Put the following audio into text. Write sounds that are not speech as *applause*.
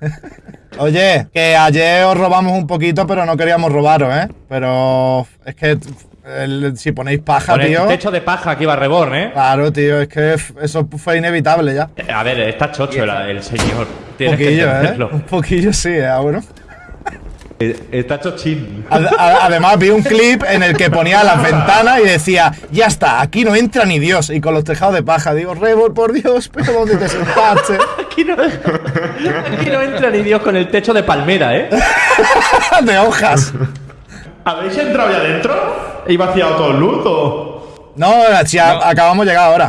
*laughs* Oye, que ayer os robamos un poquito, pero no queríamos robaros, ¿eh? Pero es que el- si ponéis paja, Con el tío. techo de paja aquí va Reborn, ¿eh? Claro, tío, es que eso fue inevitable ya. A ver, está chocho el, el señor. Un Tienes que poquillo, ¿eh? entenderlo. Un poquillo sí, ¿eh? Bueno. Eh, Está chochín. Ad- a- Además vi un clip en el que ponía las ventanas y decía, ya está, aquí no entra ni Dios. Y con los tejados de paja, digo, Rebor, por Dios, pero ¿dónde te sentaste? Aquí no, aquí no entra ni Dios con el techo de palmera, ¿eh? *laughs* de hojas. ¿Habéis entrado ya adentro? ¿He vaciado todo el o...? No, si acabamos de llegar ahora.